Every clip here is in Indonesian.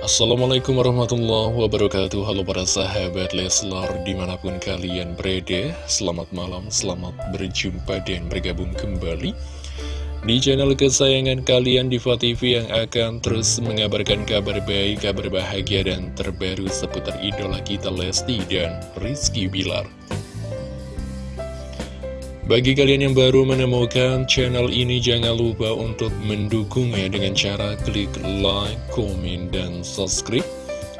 Assalamualaikum warahmatullahi wabarakatuh. Halo para sahabat Leslar Di mana pun kalian berada Selamat malam, selamat berjumpa dan bergabung kembali Di channel kesayangan kalian Diva TV yang akan terus mengabarkan kabar baik Kabar bahagia dan terbaru seputar idola kita Lesti dan Rizky Bilar bagi kalian yang baru menemukan channel ini, jangan lupa untuk mendukungnya dengan cara klik like, komen, dan subscribe.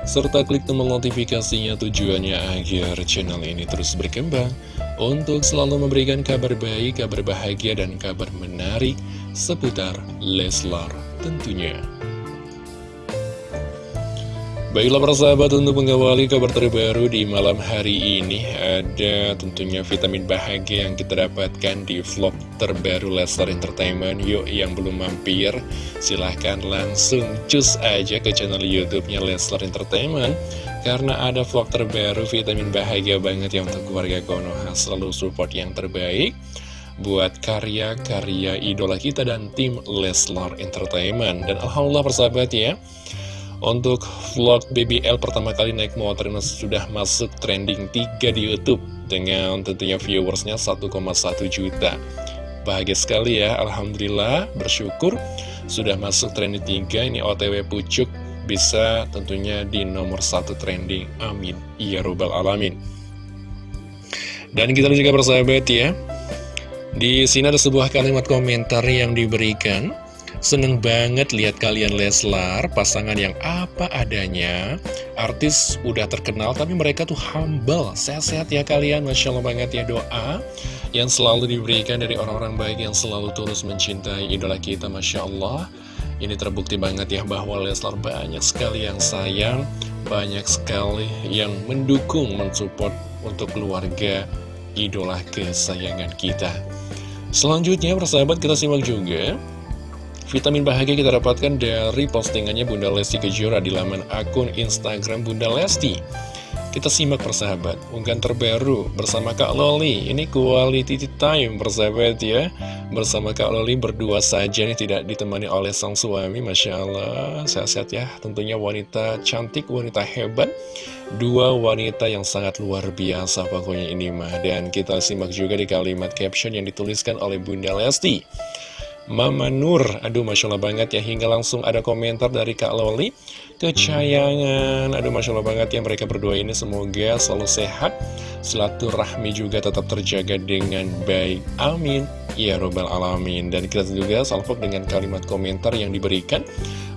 Serta klik tombol notifikasinya tujuannya agar channel ini terus berkembang untuk selalu memberikan kabar baik, kabar bahagia, dan kabar menarik seputar Leslar tentunya. Baiklah para sahabat untuk mengawali kabar terbaru di malam hari ini Ada tentunya vitamin bahagia yang kita dapatkan di vlog terbaru Leslar Entertainment. Yuk yang belum mampir silahkan langsung cus aja ke channel youtube-nya Leslar Entertainment. Karena ada vlog terbaru vitamin bahagia banget yang untuk keluarga Konoha. Selalu support yang terbaik buat karya-karya idola kita dan tim Leslar Entertainment. Dan Alhamdulillah persahabat ya untuk vlog BBL pertama kali naik motor ini sudah masuk trending 3 di Youtube Dengan tentunya viewersnya 1,1 juta. Bahagia sekali ya, Alhamdulillah, bersyukur. Sudah masuk trending 3, ini OTW Pucuk Bisa tentunya di nomor 1 trending, amin. Ya Rabbal Alamin. Dan kita juga bersahabat ya. Di sini ada sebuah kalimat komentar yang diberikan Seneng banget lihat kalian Leslar, pasangan yang apa adanya. Artis udah terkenal tapi mereka tuh humble. Sehat-sehat ya kalian, Masya Allah banget ya doa yang selalu diberikan dari orang-orang baik yang selalu tulus mencintai idola kita, Masya Allah. Ini terbukti banget ya bahwa Leslar banyak sekali yang sayang, banyak sekali yang mendukung, mensupport untuk keluarga idola kesayangan kita. Selanjutnya, persahabat kita simak juga Vitamin bahagia kita dapatkan dari postingannya Bunda Lesti Kejora di laman akun Instagram Bunda Lesti. Kita simak persahabat, unggahan terbaru bersama Kak Loli. Ini quality time persahabat ya. Bersama Kak Loli berdua saja nih tidak ditemani oleh sang suami. Masya Allah, sehat-sehat ya. Tentunya wanita cantik, wanita hebat. Dua wanita yang sangat luar biasa pokoknya ini mah. Dan kita simak juga di kalimat caption yang dituliskan oleh Bunda Lesti. Mama Nur. Aduh Masya Allah banget ya. Hingga langsung ada komentar dari Kak Loli. Kecayangan. Aduh Masya Allah banget ya Mereka berdua ini. Semoga selalu sehat. Silaturahmi juga tetap terjaga dengan baik. Amin. Ya Robbal Alamin. Dan kita juga salvok dengan kalimat komentar yang diberikan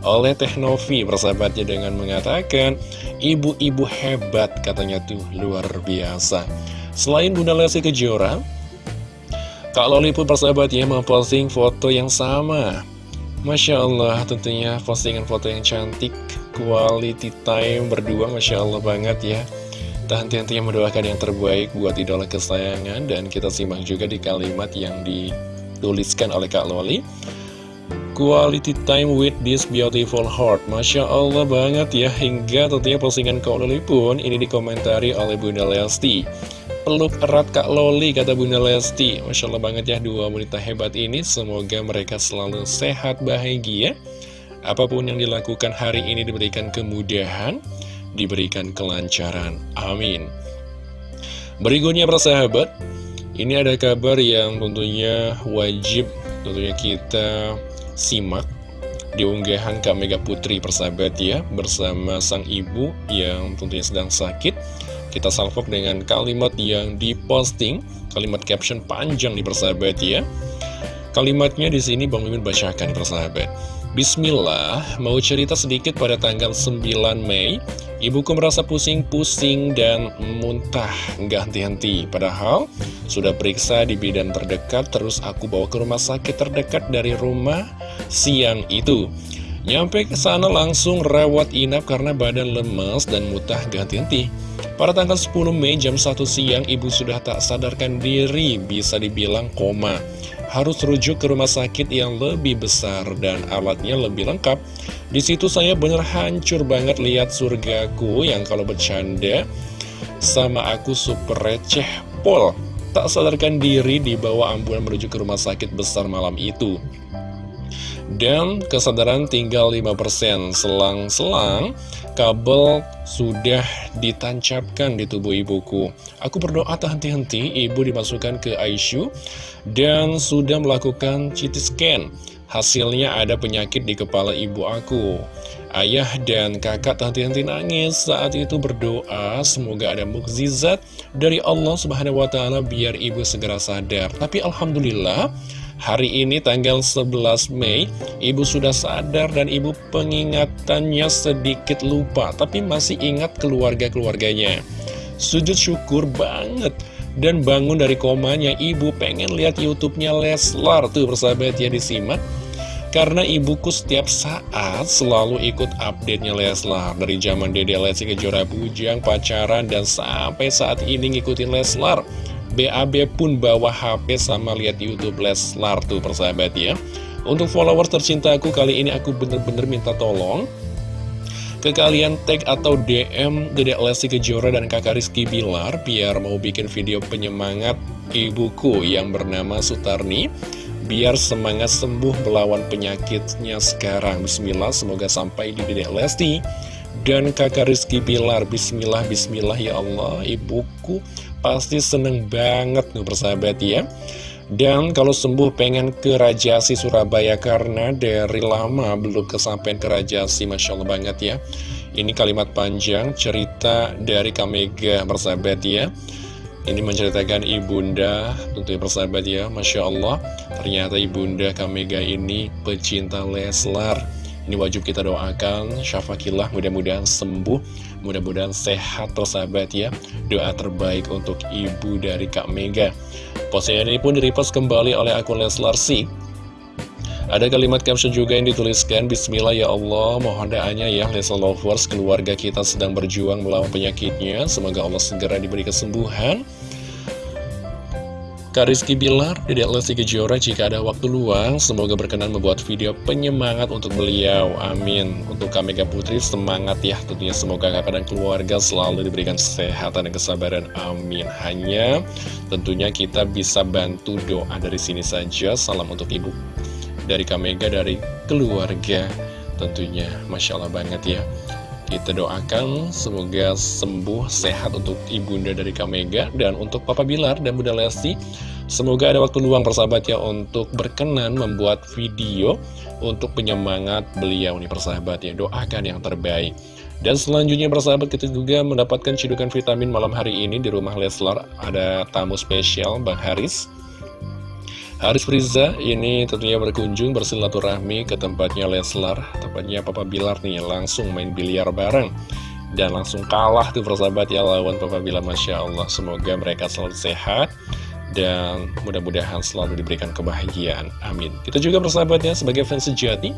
oleh Teknovi Persahabatnya dengan mengatakan Ibu-ibu hebat katanya tuh. Luar biasa. Selain Bunda Lesti Kejora Kak Loli pun persahabat ya memposting foto yang sama. Masya Allah tentunya postingan foto yang cantik Quality time berdua Masya Allah banget ya. Dan tentunya mendoakan yang terbaik buat idola kesayangan Dan kita simak juga di kalimat yang dituliskan oleh Kak Loli. Quality time with this beautiful heart. Masya Allah banget ya Hingga tentunya postingan Kak Loli pun ini dikomentari oleh Bunda Lesti peluk erat Kak Loli, kata Bunda Lesti. Masya Allah banget ya, dua wanita hebat ini. Semoga mereka selalu sehat, bahagia. Apa pun yang dilakukan hari ini diberikan kemudahan, diberikan kelancaran. Amin. Berikutnya persahabat, ini ada kabar yang tentunya wajib tentunya kita simak di unggahan Kak Mega Putri persahabat ya bersama sang ibu yang tentunya sedang sakit kita salvok dengan kalimat yang diposting, kalimat caption panjang di persahabat ya. Kalimatnya di sini Bang Mimin bacakan persahabat. Bismillah, mau cerita sedikit pada tanggal 9 Mei, ibuku merasa pusing-pusing dan muntah nggak henti-henti. Padahal sudah periksa di bidan terdekat, terus aku bawa ke rumah sakit terdekat dari rumah siang itu. Nyampe ke sana langsung rawat inap karena badan lemas dan muntah ganti-henti. Pada tanggal 10 Mei jam 1 siang, ibu sudah tak sadarkan diri, bisa dibilang koma. Harus rujuk ke rumah sakit yang lebih besar dan alatnya lebih lengkap. Di situ saya bener hancur banget lihat surgaku yang kalau bercanda sama aku super receh pol. Tak sadarkan diri dibawa ambulan menuju ke rumah sakit besar malam itu. Dan kesadaran tinggal 5% Selang-selang kabel sudah ditancapkan di tubuh ibuku. Aku berdoa tak henti-henti ibu dimasukkan ke ICU Dan sudah melakukan CT scan. Hasilnya ada penyakit di kepala ibu aku. Ayah dan kakak henti-henti nangis. Saat itu berdoa semoga ada mukjizat dari Allah Subhanahu wa biar ibu segera sadar. Tapi alhamdulillah hari ini tanggal 11 Mei ibu sudah sadar dan ibu pengingatannya sedikit lupa tapi masih ingat keluarga-keluarganya. Sujud syukur banget. Dan bangun dari komanya ibu pengen lihat YouTube-nya Leslar tuh persahabat ya disimak. Karena ibuku setiap saat selalu ikut update-nya Leslar. Dari zaman Dede Lesti Kejora Bujang, pacaran, dan sampai saat ini ngikutin Leslar BAB pun bawa HP sama lihat Youtube Leslar tuh persahabat ya Untuk followers tercintaku kali ini aku bener-bener minta tolong ke kalian tag atau DM Dedek Lesti Kejora dan kakak Rizky Bilar biar mau bikin video penyemangat ibuku yang bernama Sutarni biar semangat sembuh melawan penyakitnya sekarang. Bismillah, semoga sampai di Dedek Lesti dan kakak Rizky Bilar. Bismillah, bismillah ya Allah, ibuku pasti seneng banget nih persahabat ya. Dan kalau sembuh pengen ke Rajasi Surabaya karena dari lama belum kesampaian ke Rajasi, Masya Allah banget ya. Ini kalimat panjang cerita dari Kamega persahabat ya. Ini menceritakan ibunda, tentunya persahabat ya, Masya Allah, ternyata ibunda Kamega ini pecinta Leslar. Ini wajib kita doakan, syafakillah mudah-mudahan sembuh, mudah-mudahan sehat persahabat ya. Doa terbaik untuk ibu dari Kak Mega. Postingan ini pun direpost kembali oleh akun Leslar sih. Ada kalimat caption juga yang dituliskan Bismillah ya Allah mohon doanya ya Leslar Lovers keluarga kita sedang berjuang melawan penyakitnya Semoga Allah segera diberi kesembuhan Kak Rizky Bilar, Dedek Lesti Kejora jika ada waktu luang, semoga berkenan membuat video penyemangat untuk beliau. Amin. Untuk Kak Mega Putri, semangat ya. Tentunya semoga kakak dan keluarga selalu diberikan kesehatan dan kesabaran. Amin. Hanya tentunya kita bisa bantu doa dari sini saja. Salam untuk Ibu dari Kamega dari keluarga tentunya Masya Allah banget ya kita doakan semoga sembuh sehat untuk ibunda dari Kamega dan untuk Papa Bilar dan Bunda Lesti. Semoga ada waktu luang persahabat ya untuk berkenan membuat video untuk penyemangat beliau nih persahabat ya. Doakan yang terbaik. Dan selanjutnya persahabat kita juga mendapatkan cidukan vitamin malam hari ini di rumah Leslar. Ada tamu spesial Bang Haris Haris Friza ini tentunya berkunjung bersilaturahmi ke tempatnya Leslar Tempatnya Papa Bilar nih langsung main biliar bareng. Dan langsung kalah tuh persahabat ya lawan Papa Bilar Masya Allah. Semoga mereka selalu sehat Dan mudah-mudahan selalu diberikan kebahagiaan. Amin. Kita juga persahabatnya sebagai fans sejati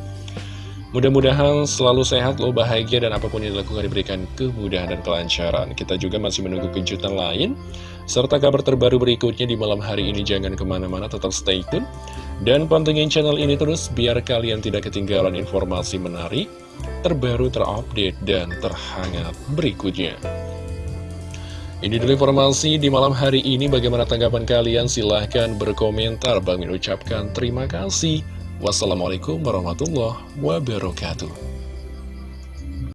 Mudah-mudahan selalu sehat, lo bahagia, dan apa pun yang dilakukan diberikan kemudahan dan kelancaran. Kita juga masih menunggu kejutan lain, serta kabar terbaru berikutnya di malam hari ini. Jangan ke mana-mana, tetap stay tune. Dan pantengin channel ini terus, biar kalian tidak ketinggalan informasi menarik, terbaru, terupdate, dan terhangat berikutnya. Ini dulu informasi di malam hari ini. Bagaimana tanggapan kalian? Silahkan berkomentar. Bang ucapkan terima kasih. Wassalamualaikum warahmatullahi wabarakatuh.